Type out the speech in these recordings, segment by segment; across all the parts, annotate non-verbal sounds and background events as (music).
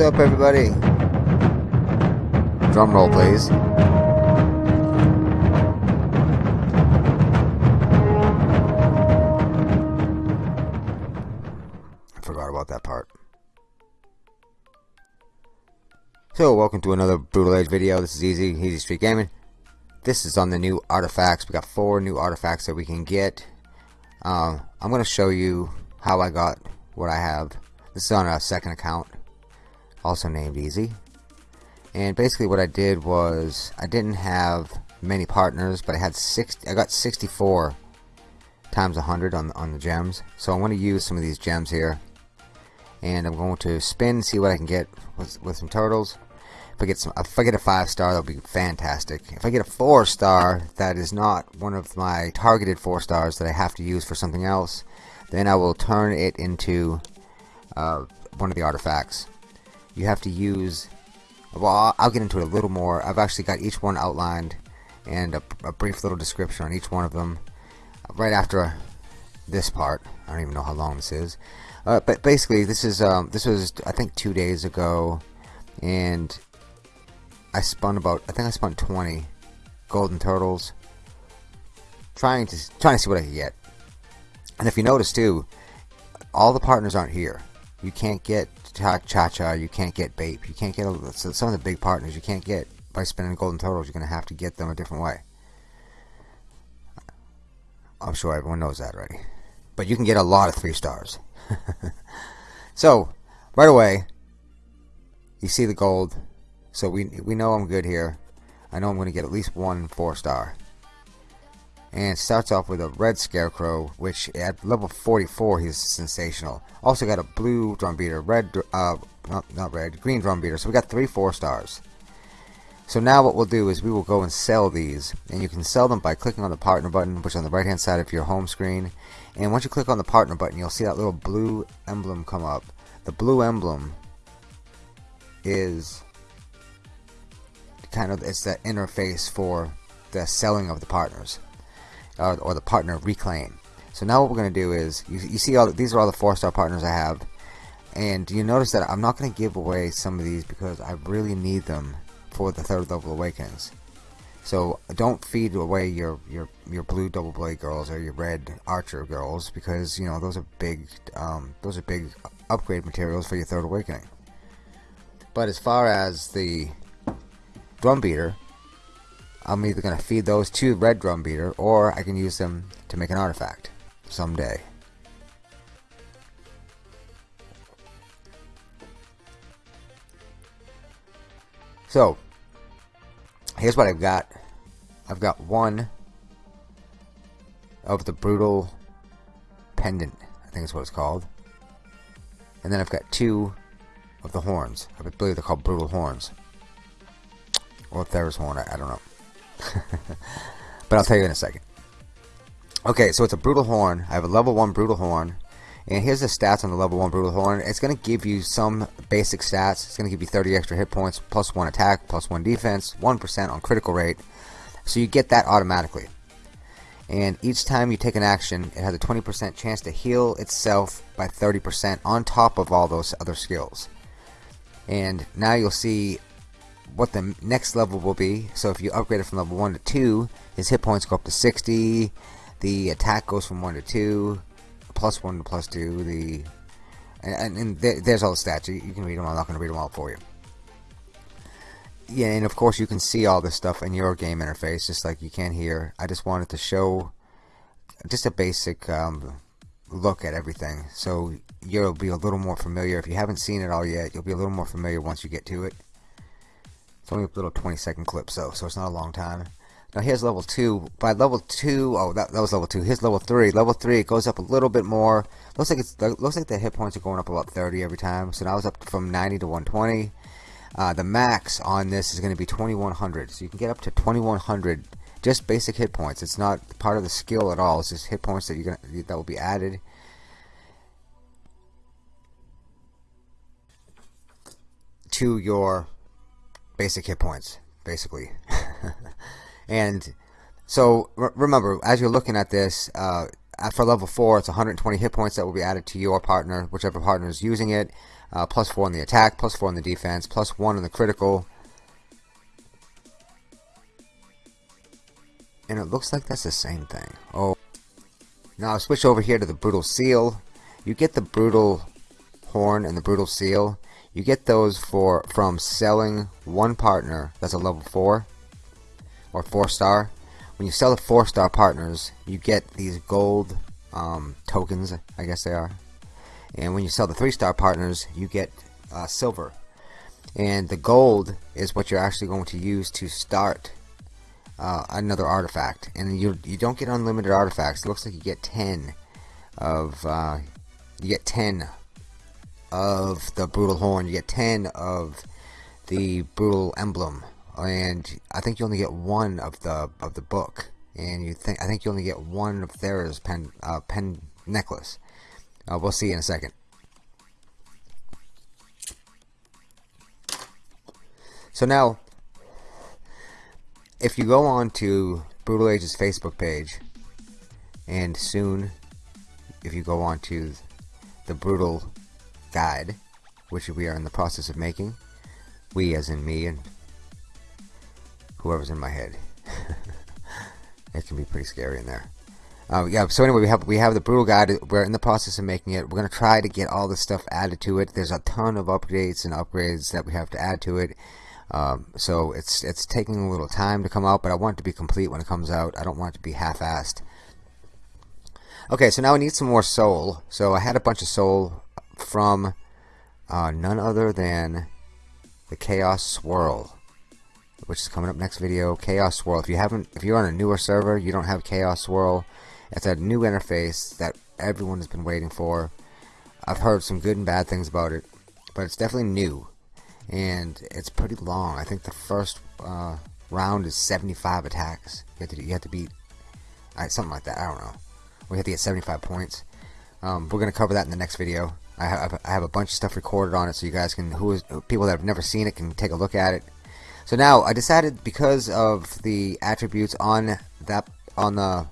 What's up, everybody? Drum roll, please. I forgot about that part. So, welcome to another Brutal Age video. This is Easy, Easy Street Gaming. This is on the new artifacts. We got four new artifacts that we can get. Um, I'm going to show you how I got what I have. This is on a second account, also named Easy. And basically what I did was, I didn't have many partners, but I had 60, I got 64 times 100 on, on the gems. So I'm going to use some of these gems here. And I'm going to spin, see what I can get with, with some turtles. If I get some, if I get a five star, that'll be fantastic. If I get a four star, that is not one of my targeted four stars that I have to use for something else. Then I will turn it into uh, one of the artifacts. You have to use. Well, I'll get into it a little more. I've actually got each one outlined and a, a brief little description on each one of them right after this part. I don't even know how long this is. Uh, but basically, this is um, this was I think two days ago, and I spun about I think I spun 20 golden turtles, trying to trying to see what I could get. And if you notice too, all the partners aren't here. You can't get Cha Cha, you can't get Bape, you can't get a, some of the big partners. You can't get by spending golden turtles. You're gonna have to get them a different way. I'm sure everyone knows that already. But you can get a lot of three stars. (laughs) so, right away, you see the gold. So we, we know I'm good here. I know I'm going to get at least one four star. And starts off with a red scarecrow, which at level 44 he's sensational. Also got a blue drum beater, red, uh, not, not red, green drum beater. So we got three four stars. So now what we'll do is we will go and sell these and you can sell them by clicking on the partner button which is on the right hand side of your home screen and once you click on the partner button you'll see that little blue emblem come up. The blue emblem is kind of it's the interface for the selling of the partners uh, or the partner reclaim. So now what we're going to do is you, you see all the, these are all the four star partners I have and you notice that I'm not going to give away some of these because I really need them for the third level awakenings. So don't feed away your your your blue double blade girls or your red archer girls because you know those are big um, those are big upgrade materials for your third awakening. But as far as the drum beater, I'm either going to feed those to red drum beater or I can use them to make an artifact someday. So, here's what I've got. I've got one of the brutal pendant, I think is what it's called. And then I've got two of the horns. I believe they're called brutal horns. Or Theros horn, I, I don't know. (laughs) but I'll tell you in a second. Okay, so it's a brutal horn. I have a level 1 brutal horn. And here's the stats on the level 1 Brutal Horn. It's going to give you some basic stats. It's going to give you 30 extra hit points, plus 1 attack, plus 1 defense, 1% on critical rate. So you get that automatically. And each time you take an action, it has a 20% chance to heal itself by 30% on top of all those other skills. And now you'll see what the next level will be. So if you upgrade it from level 1 to 2, his hit points go up to 60, the attack goes from 1 to 2, plus 1 to plus 2, the and, and there's all the stats. You, you, can read them. I'm not going to read them all for you. Yeah, and of course you can see all this stuff in your game interface, just like you can here. I just wanted to show just a basic um, look at everything, so you'll be a little more familiar. If you haven't seen it all yet, you'll be a little more familiar once you get to it. It's only a little 20 second clip, so so it's not a long time. Now here's level 2. By level 2, oh that, that was level 2. Here's level 3. Level 3 it goes up a little bit more. Looks like it's looks like the hit points are going up about 30 every time. So now it's up from 90 to 120. Uh, the max on this is going to be 2100. So you can get up to 2100 just basic hit points. It's not part of the skill at all. It's just hit points that you're gonna that will be added. to your basic hit points basically (laughs) And so remember, as you're looking at this, uh, for level 4, it's 120 hit points that will be added to your partner, whichever partner is using it. uh, plus 4 on the attack, plus 4 on the defense, plus 1 on the critical. And it looks like that's the same thing. Oh, now I'll switch over here to the Brutal Seal. You get the Brutal Horn and the Brutal Seal. You get those for from selling one partner that's a level 4 or 4 star. When you sell the 4 star partners, you get these gold um, tokens, I guess they are. And when you sell the 3 star partners, you get uh, silver. And the gold is what you're actually going to use to start uh, another artifact. And you you don't get unlimited artifacts. It looks like you get 10 of uh, you get 10 of the brutal horn. You get 10 of the brutal emblem, and I think you only get one of the of the book. And you think I think you only get one of Thera's pen uh, pen necklace. Uh, we'll see in a second. So now, if you go on to Brutal Age's Facebook page, and soon, if you go on to the Brutal Guide, which we are in the process of making, we as in me and whoever's in my head. (laughs) it can be pretty scary in there. Uh, yeah, so anyway, we have we have the brutal guide. We're in the process of making it. We're gonna try to get all the stuff added to it. There's a ton of updates and upgrades that we have to add to it. Um, so it's it's taking a little time to come out, but I want it to be complete when it comes out. I don't want it to be half-assed. Okay, so now I need some more soul. So I had a bunch of soul from uh, none other than the Chaos Swirl, which is coming up next video. Chaos Swirl. If you haven't, if you're on a newer server, you don't have Chaos Swirl. It's a new interface that everyone has been waiting for. I've heard some good and bad things about it, but it's definitely new and it's pretty long. I think the first uh, round is 75 attacks. You have to, you have to beat uh, something like that. I don't know. We have to get 75 points. Um, we're gonna cover that in the next video. I have, I have a bunch of stuff recorded on it, so you guys can, who is people that have never seen it, can take a look at it. So now I decided because of the attributes on that on the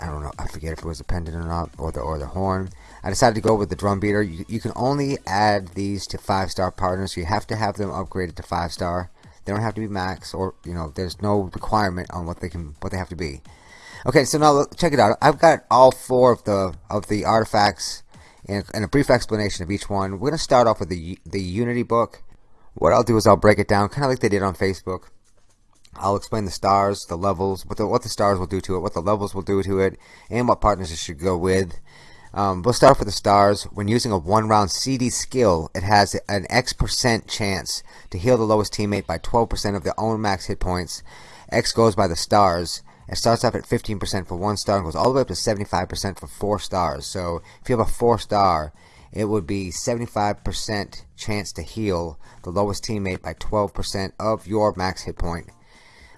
I don't know, I forget if it was a pendant or not, or the or the horn. I decided to go with the drum beater. You, you can only add these to five star partners. So you have to have them upgraded to five star. They don't have to be max, or you know, there's no requirement on what they can, what they have to be. Okay, so now look, check it out. I've got all four of the of the artifacts and, and a brief explanation of each one. We're gonna start off with the the Unity book. What I'll do is I'll break it down, kind of like they did on Facebook. I'll explain the stars, the levels, what the, what the stars will do to it, what the levels will do to it, and what partners it should go with. Um, we'll start off with the stars. When using a one round CD skill, it has an X percent chance to heal the lowest teammate by 12% of their own max hit points. X goes by the stars. It starts off at 15% for one star and goes all the way up to 75% for four stars. So if you have a four star, it would be 75% chance to heal the lowest teammate by 12% of your max hit point.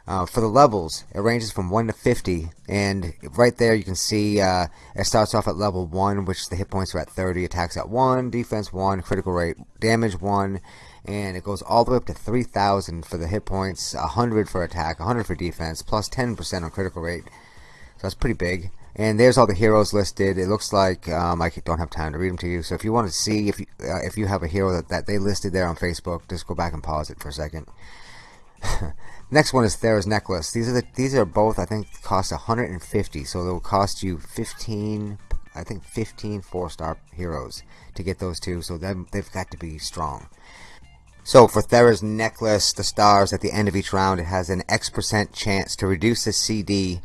Uh, for the levels, it ranges from 1 to 50, and right there you can see uh, it starts off at level 1, which the hit points are at 30, attacks at 1, defense 1, critical rate, damage 1, and it goes all the way up to 3,000 for the hit points, 100 for attack, 100 for defense, plus 10% on critical rate. So that's pretty big. And there's all the heroes listed. It looks like um, I don't have time to read them to you. So if you want to see if you, uh, if you have a hero that, that they listed there on Facebook, just go back and pause it for a second. (laughs) Next one is Thera's necklace. These are the these are both I think cost 150, so they'll cost you 15. I think 15 four-star heroes to get those two. So they've got to be strong. So for Thera's necklace, the stars at the end of each round, it has an X percent chance to reduce the CD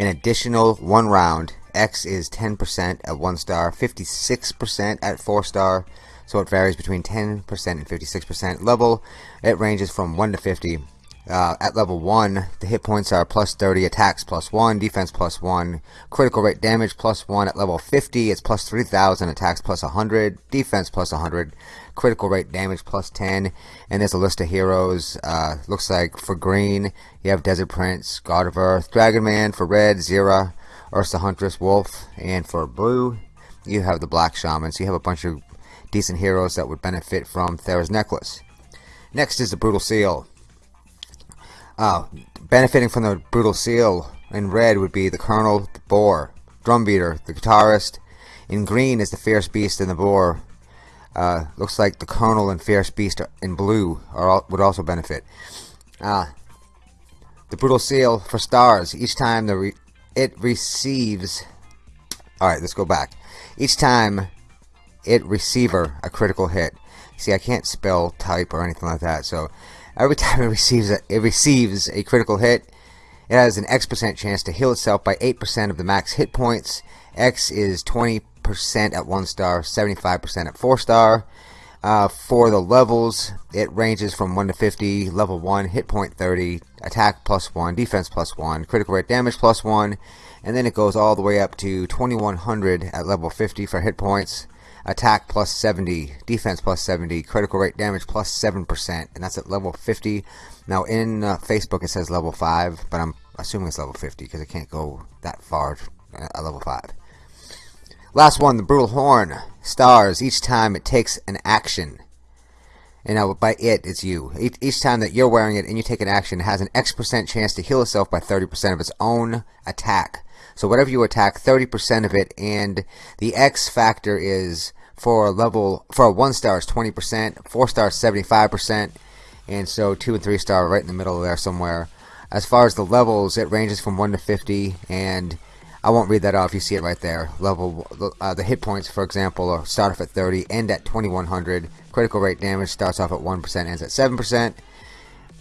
an additional one round. X is 10% at one star, 56% at four star. So it varies between 10% and 56% level. It ranges from 1 to 50. Uh, at level 1, the hit points are plus 30, attacks plus 1, defense plus 1, critical rate damage plus 1. At level 50, it's plus 3000, attacks plus 100, defense plus 100, critical rate damage plus 10. And there's a list of heroes. Uh, looks like for green, you have Desert Prince, God of Earth, Dragon Man. For red, Zira, Ursa Huntress, Wolf. And for blue, you have the Black Shaman. So you have a bunch of decent heroes that would benefit from Thera's necklace. Next is the Brutal Seal. Uh, benefiting from the Brutal Seal in red would be the Colonel, the Boar, Drumbeater, the Guitarist. In green is the Fierce Beast and the Boar. Uh, looks like the Colonel and Fierce Beast in blue all, would also benefit. Uh, the Brutal Seal for stars. Each time the re it receives... Alright, let's go back. Each time it receiver a critical hit. See, I can't spell type or anything like that, so every (laughs) time it receives a, it receives a critical hit, it has an X percent chance to heal itself by 8% of the max hit points. X is 20% at 1 star, 75% at 4 star. Uh, for the levels, it ranges from 1 to 50. Level 1, hit point 30, attack plus 1, defense plus 1, critical rate damage plus 1, and then it goes all the way up to 2100 at level 50 for hit points, attack plus 70, defense plus 70, critical rate damage plus 7%, and that's at level 50. Now in uh, Facebook it says level 5, but I'm assuming it's level 50 because it can't go that far at level 5. Last one, the Brutal Horn. Stars each time it takes an action. And now by it, it's you. Each, each time that you're wearing it and you take an action, it has an X percent chance to heal itself by 30% of its own attack. So whatever you attack, 30% of it, and the X factor is for a level for a one star is 20%, four stars 75%, and so two and three star right in the middle there somewhere. As far as the levels, it ranges from 1 to 50, and I won't read that off. You see it right there. Level uh, the hit points, for example, start off at 30, end at 2100. Critical rate damage starts off at 1%, ends at 7%.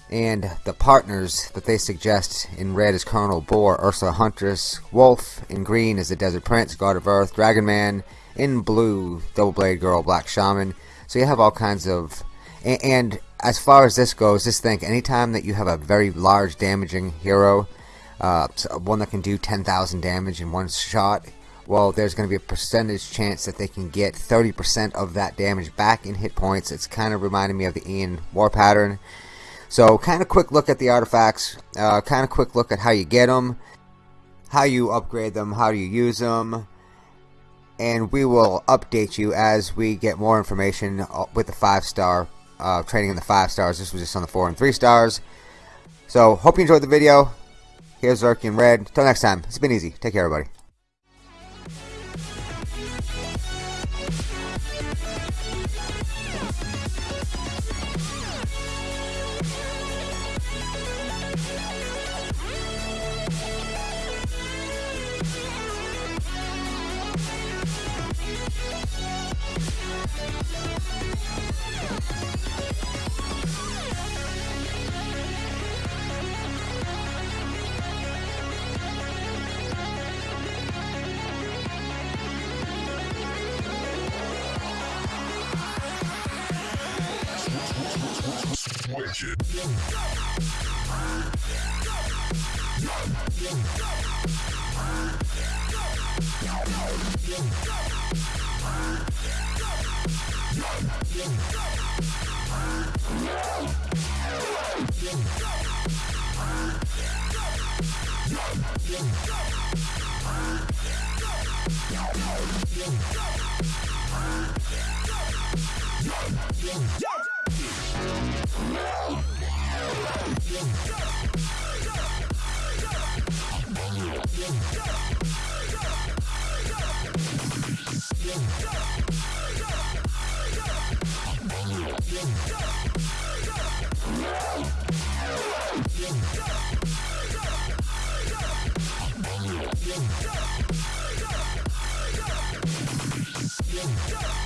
And the partners that they suggest in red is Colonel Boar, Ursa Huntress, Wolf. In green is the Desert Prince, God of Earth, Dragon Man in blue, Double Blade Girl, Black Shaman. So you have all kinds of. And, and as far as this goes, just think anytime that you have a very large damaging hero, uh, one that can do 10,000 damage in one shot, well, there's going to be a percentage chance that they can get 30% of that damage back in hit points. It's kind of reminding me of the Ian War pattern. So, kind of quick look at the artifacts, uh, kind of quick look at how you get them, how you upgrade them, how you use them, and we will update you as we get more information uh, with the five star uh, training in the five stars. This was just on the four and three stars. So hope you enjoyed the video. Here's Zerkian Red. Until next time, it's been easy. Take care, everybody. Switch it. Yeah.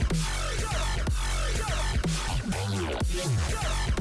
go.